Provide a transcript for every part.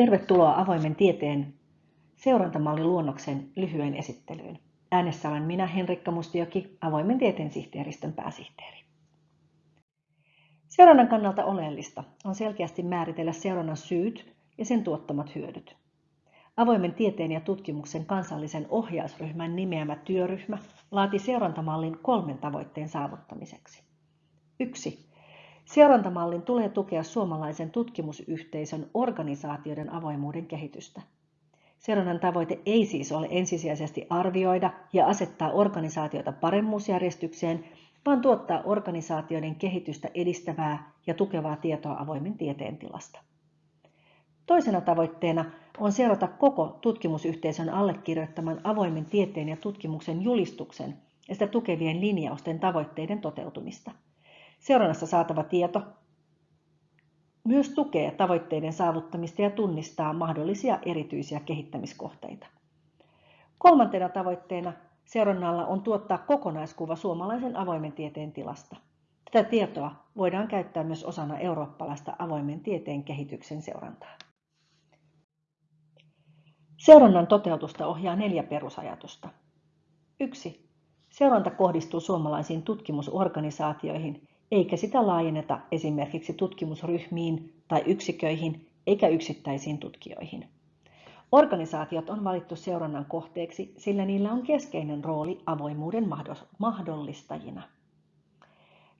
Tervetuloa avoimen tieteen seurantamallin luonnoksen lyhyen esittelyyn. Äänessä olen minä, Henrikka Mustioki, avoimen tieteen sihteeristön pääsihteeri. Seurannan kannalta oleellista on selkeästi määritellä seurannan syyt ja sen tuottamat hyödyt. Avoimen tieteen ja tutkimuksen kansallisen ohjausryhmän nimeämä työryhmä laati seurantamallin kolmen tavoitteen saavuttamiseksi. 1. Seurantamallin tulee tukea suomalaisen tutkimusyhteisön organisaatioiden avoimuuden kehitystä. Seurannan tavoite ei siis ole ensisijaisesti arvioida ja asettaa organisaatioita paremmuusjärjestykseen, vaan tuottaa organisaatioiden kehitystä edistävää ja tukevaa tietoa avoimen tieteen tilasta. Toisena tavoitteena on seurata koko tutkimusyhteisön allekirjoittaman avoimen tieteen ja tutkimuksen julistuksen ja sitä tukevien linjausten tavoitteiden toteutumista. Seurannassa saatava tieto myös tukee tavoitteiden saavuttamista ja tunnistaa mahdollisia erityisiä kehittämiskohteita. Kolmantena tavoitteena seurannalla on tuottaa kokonaiskuva suomalaisen avoimen tieteen tilasta. Tätä tietoa voidaan käyttää myös osana eurooppalaista avoimen tieteen kehityksen seurantaa. Seurannan toteutusta ohjaa neljä perusajatusta. 1. Seuranta kohdistuu suomalaisiin tutkimusorganisaatioihin, eikä sitä laajenneta esimerkiksi tutkimusryhmiin tai yksiköihin eikä yksittäisiin tutkijoihin. Organisaatiot on valittu seurannan kohteeksi, sillä niillä on keskeinen rooli avoimuuden mahdollistajina.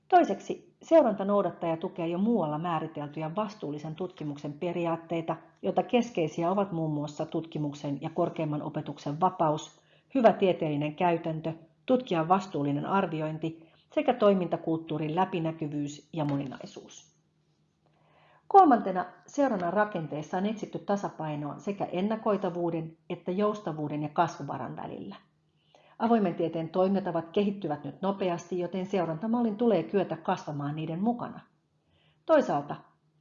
Toiseksi, seuranta noudattaa ja tukee jo muualla määriteltyjä vastuullisen tutkimuksen periaatteita, joita keskeisiä ovat muun muassa tutkimuksen ja korkeimman opetuksen vapaus, hyvä tieteellinen käytäntö, tutkijan vastuullinen arviointi sekä toimintakulttuurin läpinäkyvyys ja moninaisuus. Kolmantena seurannan rakenteessa on etsitty tasapainoa sekä ennakoitavuuden että joustavuuden ja kasvuvaran välillä. Avoimen tieteen toimintatavat kehittyvät nyt nopeasti, joten seurantamallin tulee kyetä kasvamaan niiden mukana. Toisaalta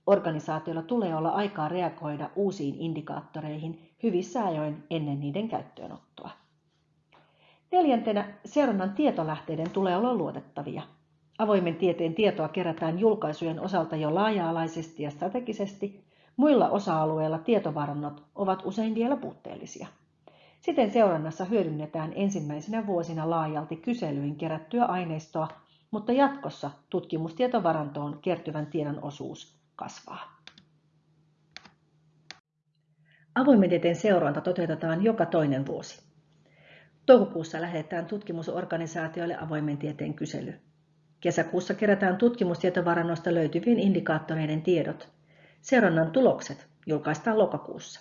organisaatiolla tulee olla aikaa reagoida uusiin indikaattoreihin hyvissä ajoin ennen niiden käyttöönottoa. Neljäntenä seurannan tietolähteiden tulee olla luotettavia. Avoimen tieteen tietoa kerätään julkaisujen osalta jo laaja-alaisesti ja strategisesti, muilla osa-alueilla tietovarannot ovat usein vielä puutteellisia. Siten seurannassa hyödynnetään ensimmäisenä vuosina laajalti kyselyin kerättyä aineistoa, mutta jatkossa tutkimustietovarantoon kertyvän tiedon osuus kasvaa. Avoimen tieteen seuranta toteutetaan joka toinen vuosi. Toukokuussa lähetetään tutkimusorganisaatioille avoimen tieteen kysely. Kesäkuussa kerätään tutkimustietovarannosta löytyvien indikaattoreiden tiedot. Seurannan tulokset julkaistaan lokakuussa.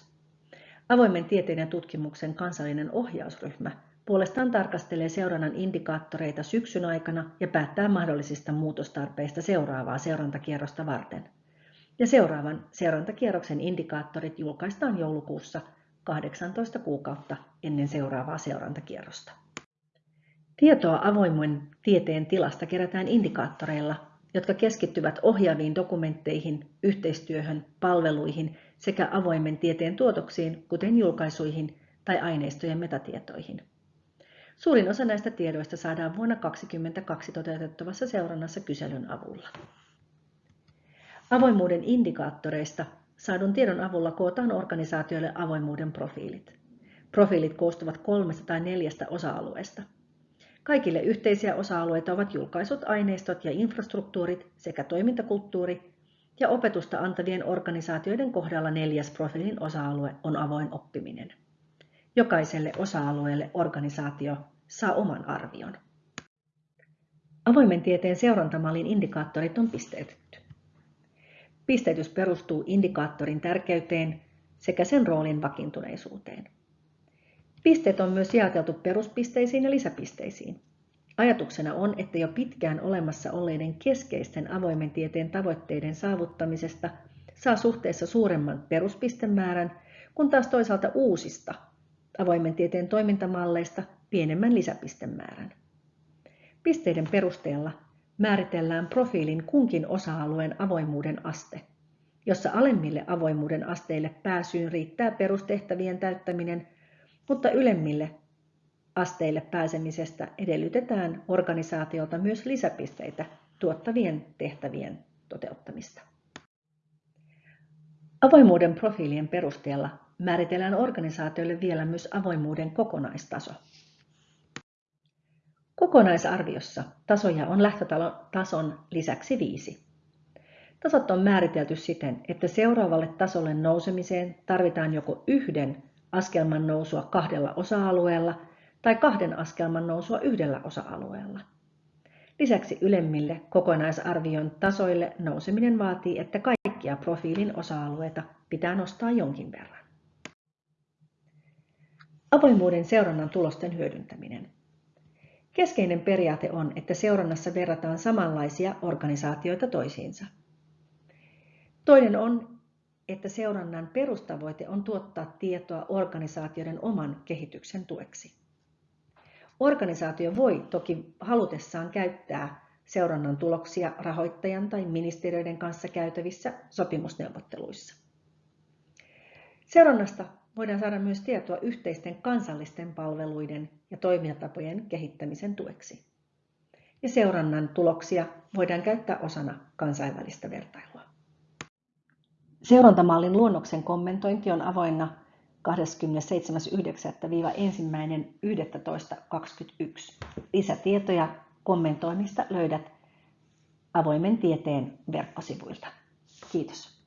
Avoimen tieteen ja tutkimuksen kansallinen ohjausryhmä puolestaan tarkastelee seurannan indikaattoreita syksyn aikana ja päättää mahdollisista muutostarpeista seuraavaa seurantakierrosta varten. Ja seuraavan seurantakierroksen indikaattorit julkaistaan joulukuussa 18 kuukautta ennen seuraavaa seurantakierrosta. Tietoa avoimen tieteen tilasta kerätään indikaattoreilla, jotka keskittyvät ohjaaviin dokumentteihin, yhteistyöhön, palveluihin sekä avoimen tieteen tuotoksiin, kuten julkaisuihin tai aineistojen metatietoihin. Suurin osa näistä tiedoista saadaan vuonna 2022 toteutettavassa seurannassa kyselyn avulla. Avoimuuden indikaattoreista saadun tiedon avulla kootaan organisaatioille avoimuuden profiilit. Profiilit koostuvat kolmesta tai neljästä osa-alueesta. Kaikille yhteisiä osa-alueita ovat julkaisut, aineistot ja infrastruktuurit sekä toimintakulttuuri, ja opetusta antavien organisaatioiden kohdalla neljäs profiilin osa-alue on avoin oppiminen. Jokaiselle osa-alueelle organisaatio saa oman arvion. Avoimen tieteen seurantamallin indikaattorit on pisteytetty. Pisteytys perustuu indikaattorin tärkeyteen sekä sen roolin vakiintuneisuuteen. Pisteet on myös jaoteltu peruspisteisiin ja lisäpisteisiin. Ajatuksena on, että jo pitkään olemassa olleiden keskeisten avoimen tieteen tavoitteiden saavuttamisesta saa suhteessa suuremman peruspistemäärän, kun taas toisaalta uusista avoimen tieteen toimintamalleista pienemmän lisäpistemäärän. Pisteiden perusteella määritellään profiilin kunkin osa-alueen avoimuuden aste, jossa alemmille avoimuuden asteille pääsyyn riittää perustehtävien täyttäminen, mutta ylemmille asteille pääsemisestä edellytetään organisaatiolta myös lisäpisteitä tuottavien tehtävien toteuttamista. Avoimuuden profiilien perusteella määritellään organisaatioille vielä myös avoimuuden kokonaistaso. Kokonaisarviossa tasoja on lähtötason lisäksi viisi. Tasot on määritelty siten, että seuraavalle tasolle nousemiseen tarvitaan joko yhden askelman nousua kahdella osa-alueella tai kahden askelman nousua yhdellä osa-alueella. Lisäksi ylemmille kokonaisarvion tasoille nouseminen vaatii, että kaikkia profiilin osa-alueita pitää nostaa jonkin verran. Avoimuuden seurannan tulosten hyödyntäminen. Keskeinen periaate on, että seurannassa verrataan samanlaisia organisaatioita toisiinsa. Toinen on, että seurannan perustavoite on tuottaa tietoa organisaatioiden oman kehityksen tueksi. Organisaatio voi toki halutessaan käyttää seurannan tuloksia rahoittajan tai ministeriöiden kanssa käytävissä sopimusneuvotteluissa. Seurannasta voidaan saada myös tietoa yhteisten kansallisten palveluiden ja toimintatapojen kehittämisen tueksi. Ja seurannan tuloksia voidaan käyttää osana kansainvälistä vertailua. Seurantamallin luonnoksen kommentointi on avoinna 27.9.–1.11.21. Lisätietoja kommentoinnista löydät avoimen tieteen verkkosivuilta. Kiitos.